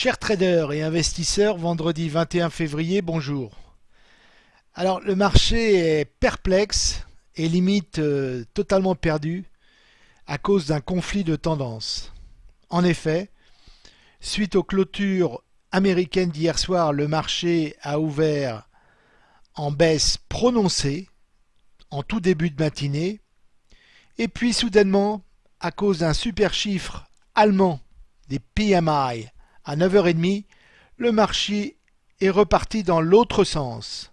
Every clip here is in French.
Chers traders et investisseurs, vendredi 21 février, bonjour. Alors le marché est perplexe et limite euh, totalement perdu à cause d'un conflit de tendances. En effet, suite aux clôtures américaines d'hier soir, le marché a ouvert en baisse prononcée en tout début de matinée et puis soudainement, à cause d'un super chiffre allemand des PMI à 9h30, le marché est reparti dans l'autre sens.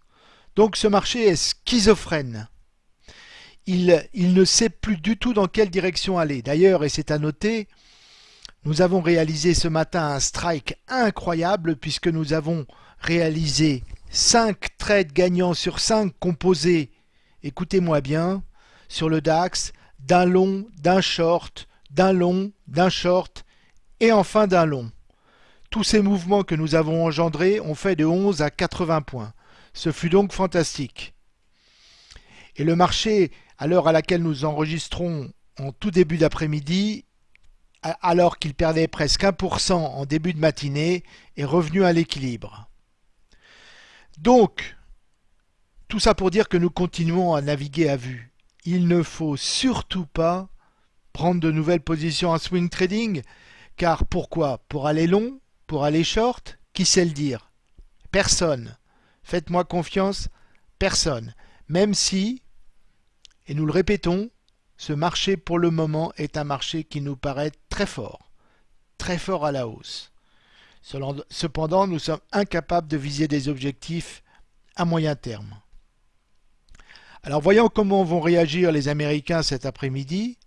Donc ce marché est schizophrène. Il, ne sait plus du tout dans quelle direction aller. D'ailleurs, et c'est à noter, nous avons réalisé ce matin un strike incroyable puisque nous avons réalisé 5 trades gagnants sur 5 composés, écoutez-moi bien, sur le DAX, d'un long, d'un short, d'un long, d'un short et enfin d'un long. Tous ces mouvements que nous avons engendrés ont fait de 11 à 80 points. Ce fut donc fantastique. Et le marché, à l'heure à laquelle nous enregistrons en tout début d'après-midi, alors qu'il perdait presque 1% en début de matinée, est revenu à l'équilibre. Donc, tout ça pour dire que nous continuons à naviguer à vue. Il ne faut surtout pas prendre de nouvelles positions en swing trading, car pourquoi? Pour aller long pour aller short, qui sait le dire? Personne. Faites-moi confiance, personne. Même si, et nous le répétons, ce marché pour le moment est un marché qui nous paraît très fort, très fort à la hausse. Cependant, nous sommes incapables de viser des objectifs à moyen terme. Alors voyons comment vont réagir les Américains cet après-midi.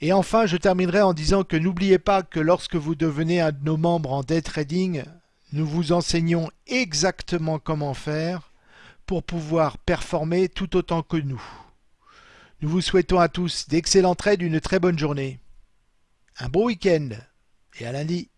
Et enfin, je terminerai en disant que n'oubliez pas que lorsque vous devenez un de nos membres en day trading, nous vous enseignons exactement comment faire pour pouvoir performer tout autant que nous. Nous vous souhaitons à tous d'excellents trades, une très bonne journée. Un beau week-end et à lundi.